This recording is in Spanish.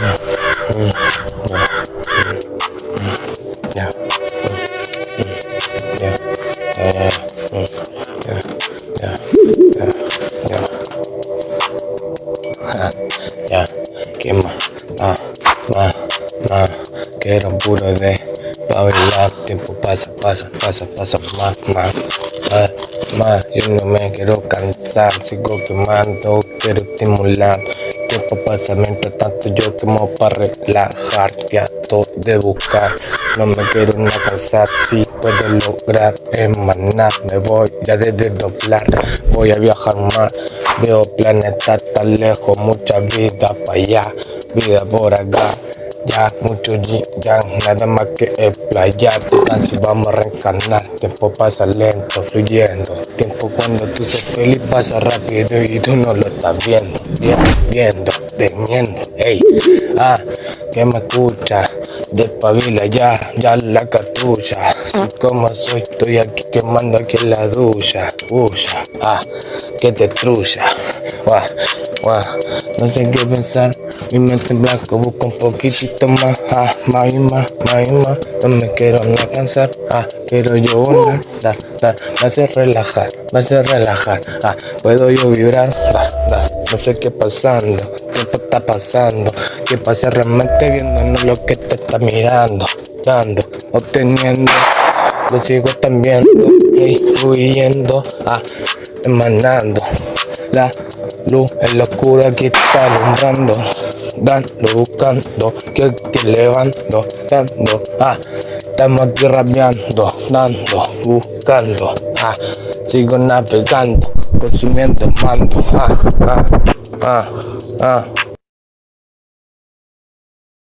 Ya. Ya. Ya. Ya. Ya. Ya. Ja, Ya. ¿Qué más? Más. Más. Más. Quiero puro de bailar. Tiempo pasa, pasa, pasa, pasa. Más, más. Más. Más. Yo no me quiero cansar. Sigo quemando. Quiero estimular. Tiempo pasa mientras tanto yo quemo para relajar. todo de buscar. No me quiero una cansar. Si puedo lograr emanar. Me voy ya de doblar. Voy a viajar más. Veo planetas tan lejos. Mucha vida para allá. Vida por acá. Ya, mucho ya, nada más que explayar Te vamos a reencarnar Tiempo pasa lento, fluyendo. Tiempo cuando tú sos feliz pasa rápido Y tú no lo estás viendo Viendo, viendo, temiendo. Ey, ah, que me escucha Despabila ya, ya la cartucha. Como soy, estoy aquí quemando aquí en la ducha. Uya, ah, que te trucha. Guau, guau, no sé qué pensar mi mente en blanco busco un poquitito más, ah, más y más, más y más. No me quiero no cansar, ah, quiero yo volar, dar, dar, me hace relajar, me hace relajar, ah, puedo yo vibrar, dar, dar, no sé qué pasando, tiempo está pasando, que pasa realmente viendo lo que te está mirando, dando, obteniendo, lo sigo también hey, fluyendo, ah, emanando, la luz en la oscura que está alumbrando dando, buscando, que, que levando, dando, ah, estamos aquí rapeando, dando, buscando, ah, sigo navegando, consumiendo mando, ah, ah, ah, ah.